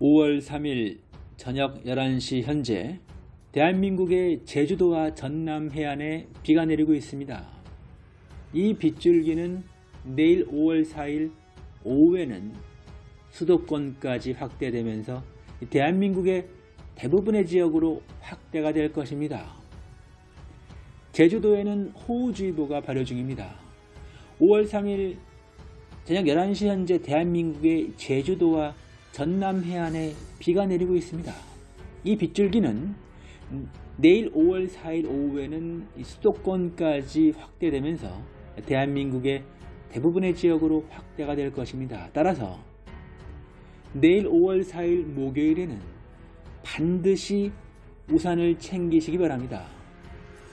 5월 3일 저녁 11시 현재 대한민국의 제주도와 전남 해안에 비가 내리고 있습니다. 이 빗줄기는 내일 5월 4일 오후에는 수도권까지 확대되면서 대한민국의 대부분의 지역으로 확대가 될 것입니다. 제주도에는 호우주의보가 발효 중입니다. 5월 3일 저녁 11시 현재 대한민국의 제주도와 전남 해안에 비가 내리고 있습니다. 이 빗줄기는 내일 5월 4일 오후에는 수도권까지 확대되면서 대한민국의 대부분의 지역으로 확대가 될 것입니다. 따라서 내일 5월 4일 목요일에는 반드시 우산을 챙기시기 바랍니다.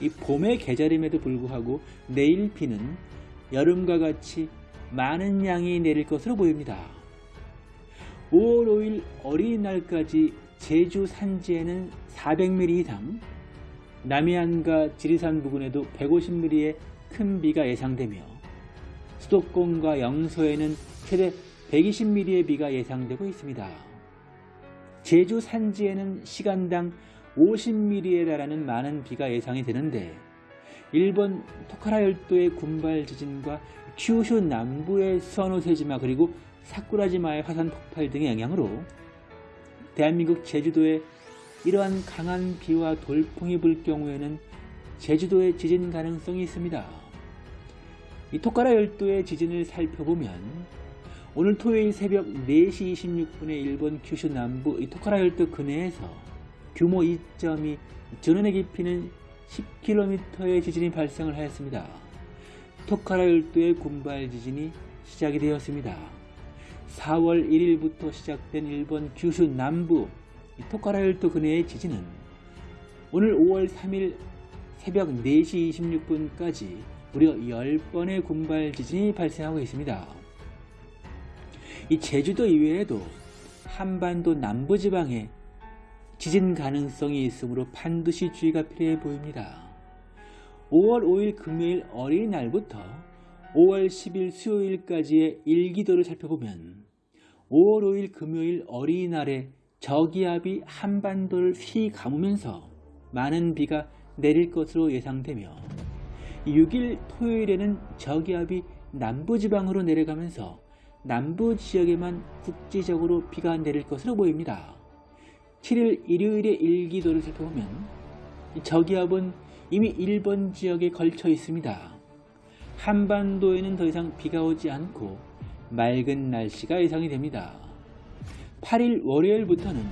이 봄의 계절임에도 불구하고 내일 비는 여름과 같이 많은 양이 내릴 것으로 보입니다. 5월 5일 어린이날까지 제주 산지에는 400mm 이상, 남해안과 지리산 부근에도 150mm의 큰 비가 예상되며 수도권과 영서에는 최대 120mm의 비가 예상되고 있습니다. 제주 산지에는 시간당 50mm에 달하는 많은 비가 예상이 되는데 일본 토카라 열도의 군발 지진과 큐슈 남부의 수원호세지마 그리고 사쿠라지마의 화산 폭발 등의 영향으로 대한민국 제주도에 이러한 강한 비와 돌풍이 불 경우에는 제주도에 지진 가능성이 있습니다. 이 토카라 열도의 지진을 살펴보면 오늘 토요일 새벽 4시 26분에 일본 큐슈 남부 이 토카라 열도 근해에서 규모 2.2 전원의 깊이는 10km의 지진이 발생을 하였습니다. 토카라 열도의 군발 지진이 시작이 되었습니다. 4월 1일부터 시작된 일본 규슈 남부 토카라 열도 근해의 지진은 오늘 5월 3일 새벽 4시 26분까지 무려 10번의 군발 지진이 발생하고 있습니다. 이 제주도 이외에도 한반도 남부지방에 지진 가능성이 있으므로 반드시 주의가 필요해 보입니다. 5월 5일 금요일 어린이날부터 5월 10일 수요일까지의 일기도를 살펴보면 5월 5일 금요일 어린이날에 저기압이 한반도를 휘 감으면서 많은 비가 내릴 것으로 예상되며 6일 토요일에는 저기압이 남부지방으로 내려가면서 남부 지역에만 국지적으로 비가 내릴 것으로 보입니다. 7일 일요일의 일기도를 살펴보면 저기압은 이미 일본 지역에 걸쳐 있습니다. 한반도에는 더 이상 비가 오지 않고 맑은 날씨가 예상이 됩니다. 8일 월요일부터는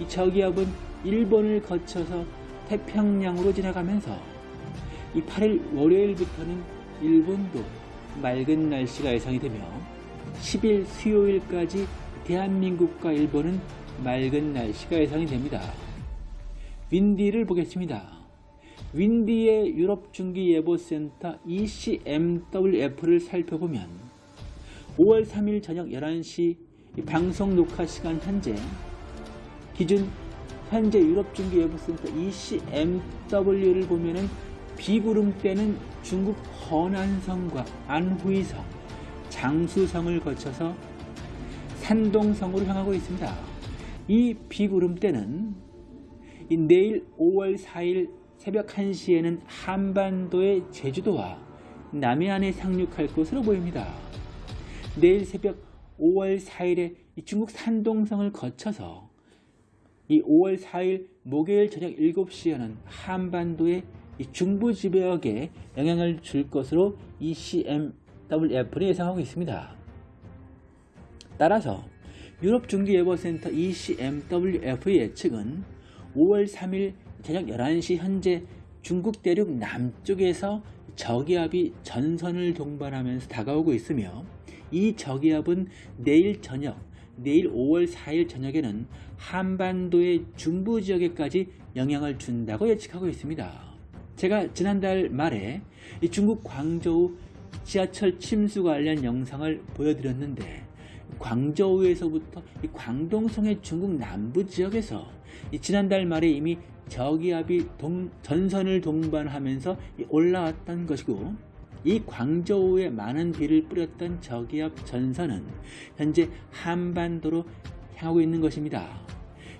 이 저기압은 일본을 거쳐서 태평양으로 지나가면서 이 8일 월요일부터는 일본도 맑은 날씨가 예상이 되며 10일 수요일까지 대한민국과 일본은 맑은 날씨가 예상이 됩니다. 윈디를 보겠습니다. 윈디의 유럽중기예보센터 ECMWF를 살펴보면 5월 3일 저녁 11시 방송 녹화 시간 현재 기준 현재 유럽중기예보센터 ECMW를 보면은 비구름대는 중국 허난성과 안후이성, 장수성을 거쳐서 산동성으로 향하고 있습니다. 이 비구름대는 내일 5월 4일 새벽 1시에는 한반도의 제주도와 남해안에 상륙할 것으로 보입니다. 내일 새벽 5월 4일에 중국 산동성을 거쳐서 이 5월 4일 목요일 저녁 7시에는 한반도의 중부 지역에 영향을 줄 것으로 ECMWF를 예상하고 있습니다. 따라서 유럽중기예보센터 ECMWF의 예측은 5월 3일 저녁 11시 현재 중국 대륙 남쪽에서 저기압이 전선을 동반하면서 다가오고 있으며 이 저기압은 내일 저녁, 내일 5월 4일 저녁에는 한반도의 중부 지역에까지 영향을 준다고 예측하고 있습니다. 제가 지난달 말에 중국 광저우 지하철 침수 관련 영상을 보여드렸는데 광저우에서부터 광동성의 중국 남부 지역에서 지난달 말에 이미 저기압이 동, 전선을 동반하면서 올라왔던 것이고 이 광저우에 많은 비를 뿌렸던 저기압 전선은 현재 한반도로 향하고 있는 것입니다.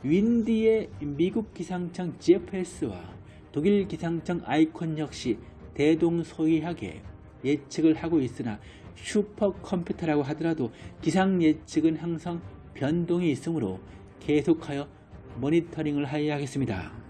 윈디의 미국 기상청 GFS와 독일 기상청 아이콘 역시 대동소이하게 예측을 하고 있으나 슈퍼컴퓨터라고 하더라도 기상 예측은 항상 변동이 있으므로 계속하여 모니터링을 하여야 하겠습니다.